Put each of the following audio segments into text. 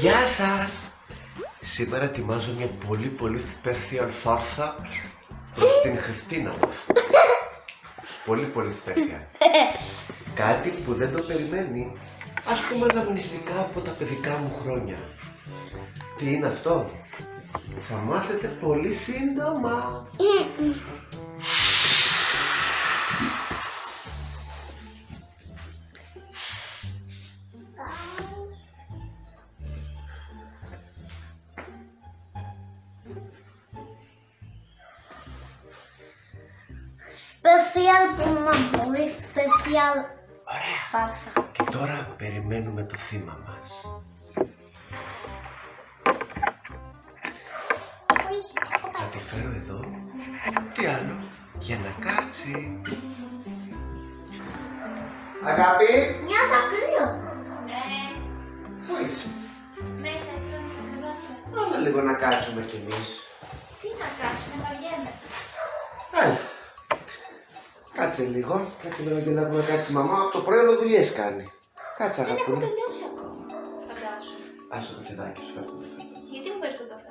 Γεια σας! Σήμερα ετοιμάζω μια πολύ πολύ special φάρσα προς την Χριστίνα μας. Πολύ πολύ special. Κάτι που δεν το περιμένει. Ας πούμε αναμνηστικά από τα παιδικά μου χρόνια. Τι είναι αυτό; Θα μάθετε πολύ σύντομα. Special που μα πολύ special Ωραία. φάρσα. Και τώρα περιμένουμε το θύμα μας. Θα τη φέρω εδώ. Τι άλλο; Για να κάτσει. Αγάπη, Νιώθω κρύο. Ναι, πού είσαι; μέσα στο κρεβάτια. Έλα λίγο να κάτσουμε κι εμείς. Τι να κάτσουμε, βαριέμαι. Έλα. Κάτσε λίγο. Κάτσε λίγο και να πούμε κάτσε η μαμά. Από το πρωί όλο δουλειές κάνει. Κάτσε Δεν έχω αγαπούλα. τελειώσει ακόμα. Φαντάσου. Άσε το φιδάκι σου, φέρτε το φιδάκι. Γιατί μου πες το καφέ;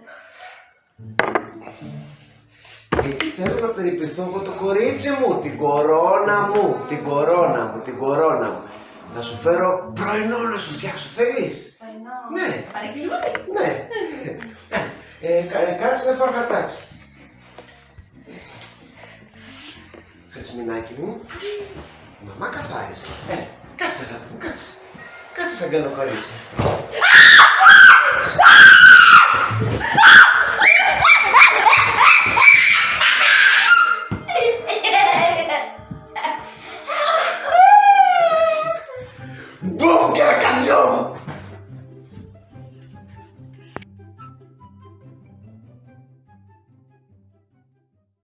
Γιατί θέλω να περιποιηθώ εγώ το κορίτσι μου, την κορώνα μου, την κορώνα μου, την κορώνα μου. Να σου φέρω πρωινό να σου φτιάξω, θέλεις; Πρωινό. Ναι. Παρεκκλήματι. Ναι. Ε, κα- ε, κάτσε να φάω χαρτάκι. Θεσμινάκι μου. Μαμά καθάρισε. Ε, κάτσε αγάπη μου, κάτσε. Κάτσε σαν κάνω κορίτσι. Μπούμ και να